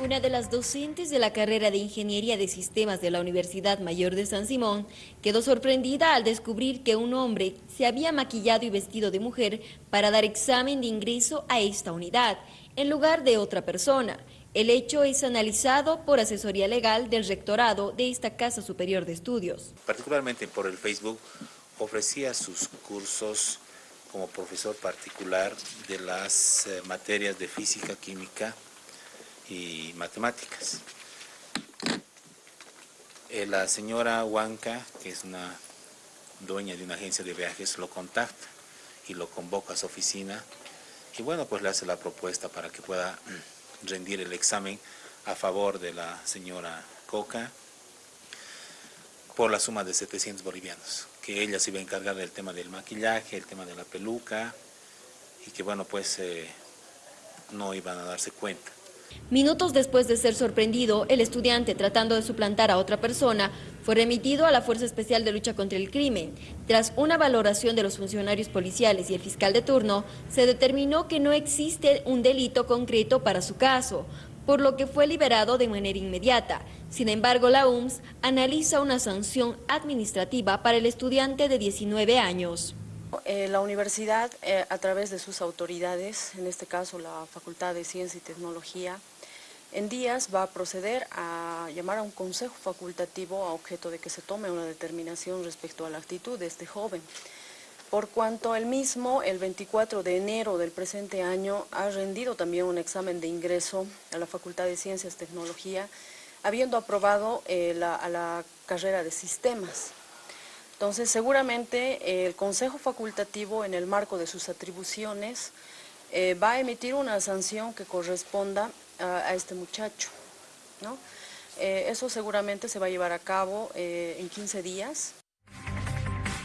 Una de las docentes de la carrera de Ingeniería de Sistemas de la Universidad Mayor de San Simón quedó sorprendida al descubrir que un hombre se había maquillado y vestido de mujer para dar examen de ingreso a esta unidad, en lugar de otra persona. El hecho es analizado por asesoría legal del rectorado de esta Casa Superior de Estudios. Particularmente por el Facebook ofrecía sus cursos como profesor particular de las eh, materias de física, química, y matemáticas. Eh, la señora Huanca, que es una dueña de una agencia de viajes, lo contacta y lo convoca a su oficina y bueno, pues le hace la propuesta para que pueda rendir el examen a favor de la señora Coca por la suma de 700 bolivianos, que ella se iba a encargar del tema del maquillaje, el tema de la peluca y que bueno, pues eh, no iban a darse cuenta. Minutos después de ser sorprendido, el estudiante tratando de suplantar a otra persona fue remitido a la Fuerza Especial de Lucha contra el Crimen. Tras una valoración de los funcionarios policiales y el fiscal de turno, se determinó que no existe un delito concreto para su caso, por lo que fue liberado de manera inmediata. Sin embargo, la UMS analiza una sanción administrativa para el estudiante de 19 años. Eh, la universidad, eh, a través de sus autoridades, en este caso la Facultad de Ciencia y Tecnología, en días va a proceder a llamar a un consejo facultativo a objeto de que se tome una determinación respecto a la actitud de este joven. Por cuanto él mismo, el 24 de enero del presente año, ha rendido también un examen de ingreso a la Facultad de Ciencias y Tecnología, habiendo aprobado eh, a la carrera de sistemas. Entonces, seguramente eh, el Consejo Facultativo, en el marco de sus atribuciones, eh, va a emitir una sanción que corresponda a, este muchacho. ¿no? Eh, eso seguramente se va a llevar a cabo en 15 días.